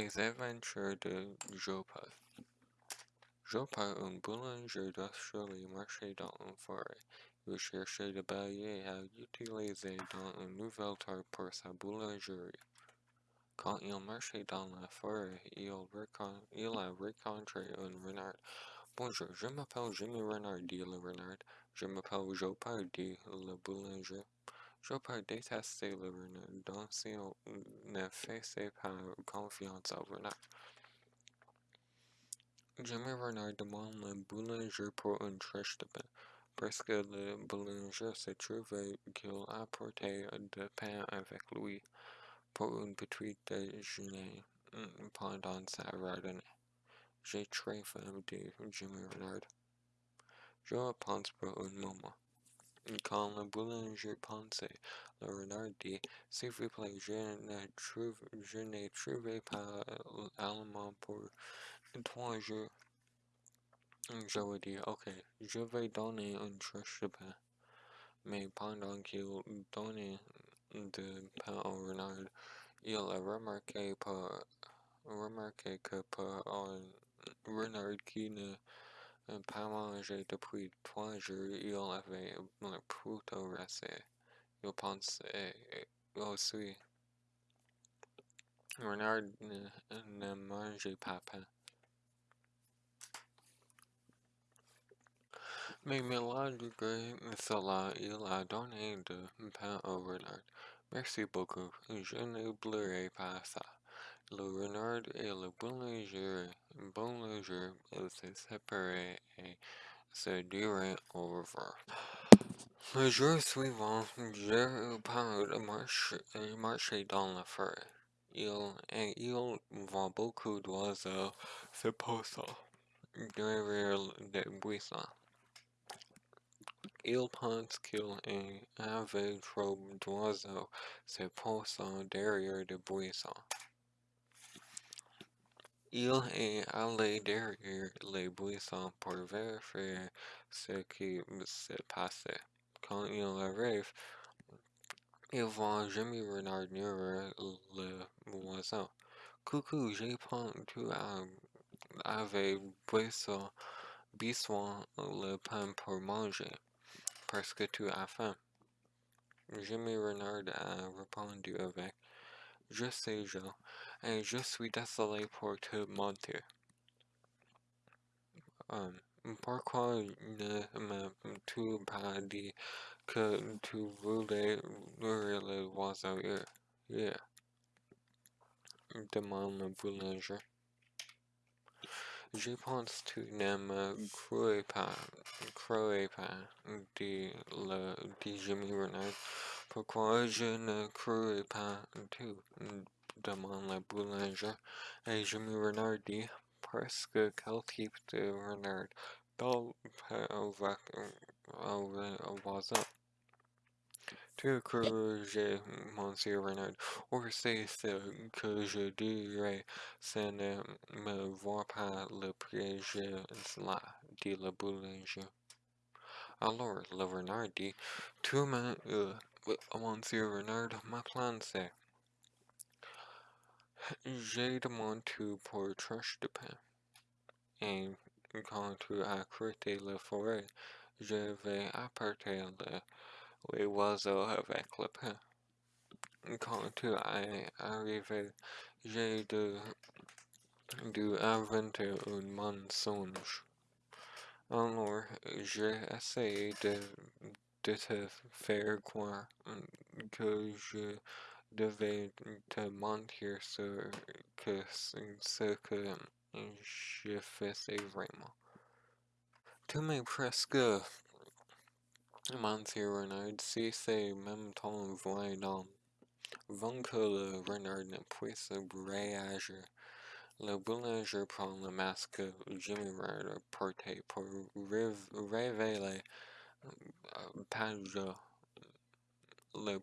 Les aventures de Jopa. Jopa, un boulanger d'Australie, marchait dans une forêt. Il cherchait de balais à utiliser dans une nouvelle terre pour sa boulangerie. Quand il marchait dans la forêt, il, il a rencontré un renard. Bonjour, je m'appelle Jimmy Renard, dit le renard. Je m'appelle Jopard, dit le boulanger. Détestait le renard, donc il ne faisait pas confiance au renard. Jimmy Renard demande le boulanger pour une tranche de pain, le boulanger se trouvait qu'il apportait du pain avec lui pour un petit déjeuner pendant sa randonnée. J'ai très faim, dit Jimmy Renard. Je pense pour un moment. Quand le boulanger pensait, le renard dit, S'il vous plaît, je n'ai trouvé pas l'aliment pour trois jours. Je lui dis, ok, je vais donner une tranche de pain. Mais pendant qu'il donnait du pain au renard, il a remarqué, remarqué que pour un renard qui ne mangé depuis trois jours, il avait plutôt resté. Il pensait aussi. Renard ne, mangeait pas pain. Mais malgré cela, il a donné du pain au renard. Merci beaucoup, je n'oublierai pas ça. Le renard et le boulanger, boulanger ils se séparèrent et se dirent au revoir. Le jour suivant, Gérard marche, marchait dans la forêt. Il, et il voit beaucoup d'oiseaux se posant derrière des buissons. Il pense qu'il avait trop d'oiseaux se posant derrière des buissons. Il est allé derrière les buissons pour vérifier ce qui se passait. Quand il arrive, il voit Jimmy Renard nourrir le oiseau. Coucou, j'ai pensé tu avais besoin le pain pour manger parce que tu as faim. Jimmy Renard a répondu avec Je sais, Joe, et je suis désolé pour te mentir. Um, pourquoi ne m'as-tu pas dit que tu voulais nourrir les oiseaux hier? Demande le boulanger. Je pense tu ne me crois pas, crois pas, dit, le, dit Jimmy Renard. Pourquoi je ne crois pas tu? demande le boulanger. Et Jimmy Renard dit, parce que quel type de renard avec un oiseau? Tu crois, monsieur Renard, ou c'est ce que je dirais, ce ne me voit pas le piège cela, dit le boulanger. Alors le renard dit, tu m'as, monsieur Renard, ma plan j'ai demandé pour tranche de pain. Et quand tu as creuté la forêt, je vais apporter le les oiseaux avec le pain. Quand tu es arrivé, j'ai dû, dû inventer un mensonge. Alors, j'ai essayé de, de te faire croire mm, que je devais te mentir sur que ce que je faisais vraiment. Tu m'es presque Monsieur Renard, si c'est même ton voyant, avant que le renard ne puisse réagir, le boulanger prend le masque. Que Jimmy Renard portait pour révéler Panja, le,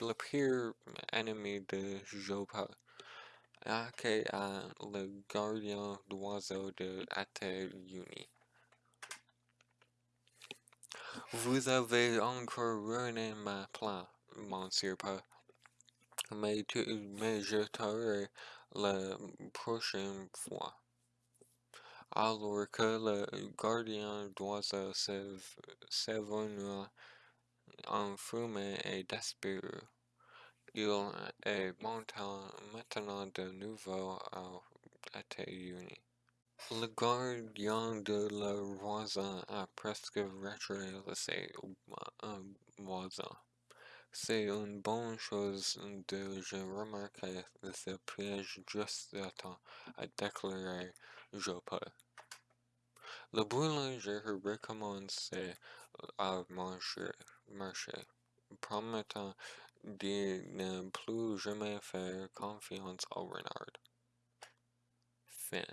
le pire ennemi de Jopa, aka le gardien d'oiseaux de Uni. Vous avez encore ruiné ma plan, monsieur pas. Mais, tu, mais je t'aurai la prochaine fois. Alors que le gardien d'oiseau s'évanouit en fumée et désespéré, il monté maintenant de nouveau à États-Unis. Le gardien de la voisin a presque retiré ses voisins. C'est une bonne chose de je remarquer ce piège juste à temps, a déclaré Joppé. Le boulanger recommençait à manger, marcher, promettant de ne plus jamais faire confiance au renard. Fin.